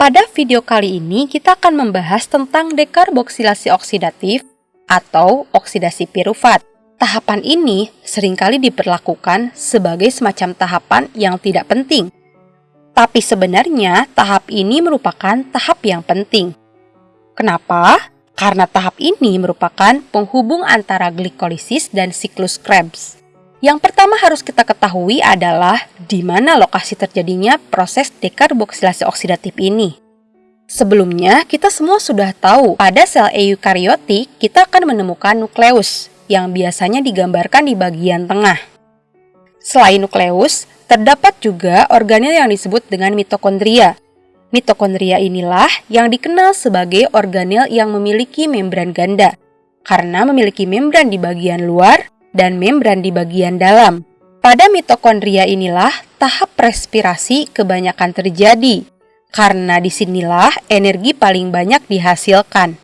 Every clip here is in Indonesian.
Pada video kali ini kita akan membahas tentang dekarboksilasi oksidatif atau oksidasi pirufat. Tahapan ini sering kali diperlakukan sebagai semacam tahapan yang tidak penting. Tapi sebenarnya tahap ini merupakan tahap yang penting. Kenapa? Karena tahap ini merupakan penghubung antara glikolisis dan siklus Krebs. Yang pertama harus kita ketahui adalah di mana lokasi terjadinya proses dekarboksilasi oksidatif ini. Sebelumnya, kita semua sudah tahu pada sel eukariotik kita akan menemukan nukleus yang biasanya digambarkan di bagian tengah. Selain nukleus, terdapat juga organel yang disebut dengan mitokondria. Mitokondria inilah yang dikenal sebagai organel yang memiliki membran ganda, karena memiliki membran di bagian luar dan membran di bagian dalam. Pada mitokondria inilah tahap respirasi kebanyakan terjadi, karena di sinilah energi paling banyak dihasilkan.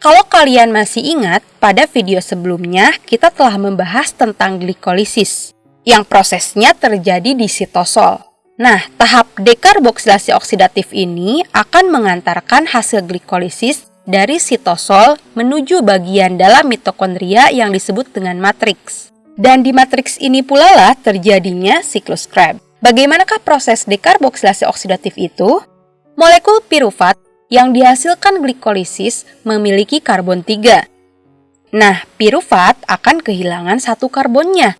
Kalau kalian masih ingat, pada video sebelumnya kita telah membahas tentang glikolisis, yang prosesnya terjadi di sitosol. Nah, tahap dekarboksilasi oksidatif ini akan mengantarkan hasil glikolisis dari sitosol menuju bagian dalam mitokondria yang disebut dengan matriks. Dan di matriks ini pula lah terjadinya siklus Krebs. Bagaimanakah proses dekarboksilasi oksidatif itu? Molekul pirufat yang dihasilkan glikolisis memiliki karbon 3. Nah, pirufat akan kehilangan satu karbonnya,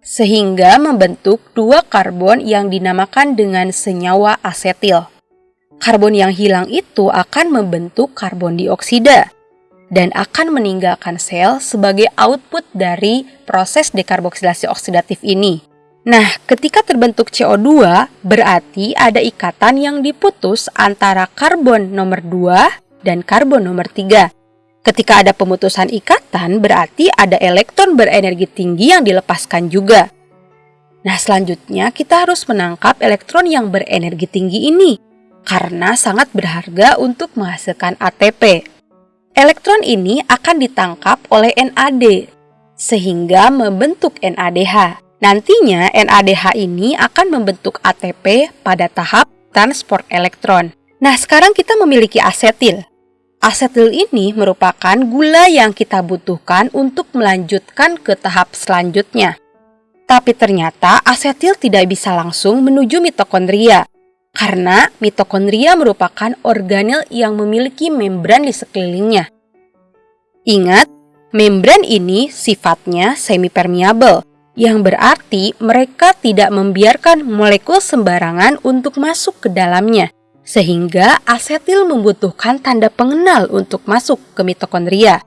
sehingga membentuk dua karbon yang dinamakan dengan senyawa asetil karbon yang hilang itu akan membentuk karbon dioksida dan akan meninggalkan sel sebagai output dari proses dekarboksilasi oksidatif ini. Nah, ketika terbentuk CO2, berarti ada ikatan yang diputus antara karbon nomor 2 dan karbon nomor 3. Ketika ada pemutusan ikatan, berarti ada elektron berenergi tinggi yang dilepaskan juga. Nah, selanjutnya kita harus menangkap elektron yang berenergi tinggi ini karena sangat berharga untuk menghasilkan ATP. Elektron ini akan ditangkap oleh NAD sehingga membentuk NADH. Nantinya NADH ini akan membentuk ATP pada tahap transport elektron. Nah, sekarang kita memiliki asetil. Asetil ini merupakan gula yang kita butuhkan untuk melanjutkan ke tahap selanjutnya. Tapi ternyata asetil tidak bisa langsung menuju mitokondria karena mitokondria merupakan organel yang memiliki membran di sekelilingnya. Ingat, membran ini sifatnya semipermeable, yang berarti mereka tidak membiarkan molekul sembarangan untuk masuk ke dalamnya, sehingga asetil membutuhkan tanda pengenal untuk masuk ke mitokondria.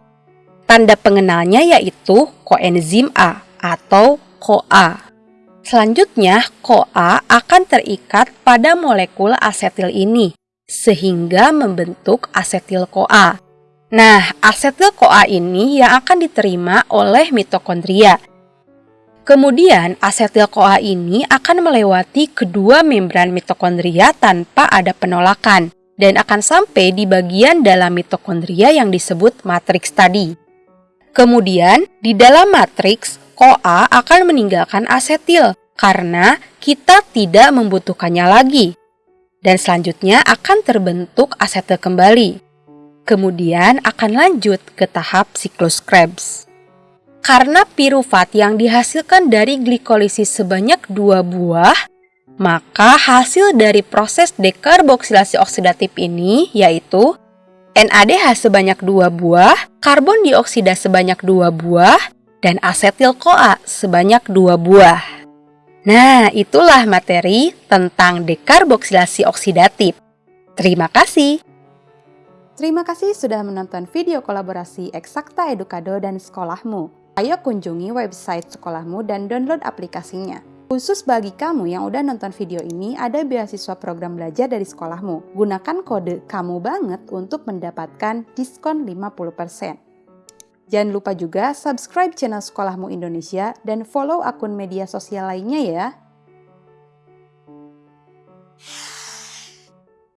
Tanda pengenalnya yaitu koenzim A atau CoA. Selanjutnya, CoA akan terikat pada molekul asetil ini, sehingga membentuk asetil-CoA. Nah, asetil-CoA ini yang akan diterima oleh mitokondria. Kemudian, asetil-CoA ini akan melewati kedua membran mitokondria tanpa ada penolakan dan akan sampai di bagian dalam mitokondria yang disebut matriks tadi. Kemudian, di dalam matriks, CoA akan meninggalkan asetil karena kita tidak membutuhkannya lagi. Dan selanjutnya akan terbentuk asetil kembali. Kemudian akan lanjut ke tahap siklus Krebs. Karena pirufat yang dihasilkan dari glikolisis sebanyak dua buah, maka hasil dari proses dekarboksilasi oksidatif ini yaitu NADH sebanyak dua buah, karbon dioksida sebanyak dua buah, dan asetil CoA sebanyak dua buah. Nah, itulah materi tentang dekarboksilasi oksidatif. Terima kasih. Terima kasih sudah menonton video kolaborasi Eksakta Edukado dan Sekolahmu. Ayo kunjungi website sekolahmu dan download aplikasinya. Khusus bagi kamu yang udah nonton video ini, ada beasiswa program belajar dari sekolahmu. Gunakan kode KAMU BANGET untuk mendapatkan diskon 50%. Jangan lupa juga subscribe channel Sekolahmu Indonesia dan follow akun media sosial lainnya ya.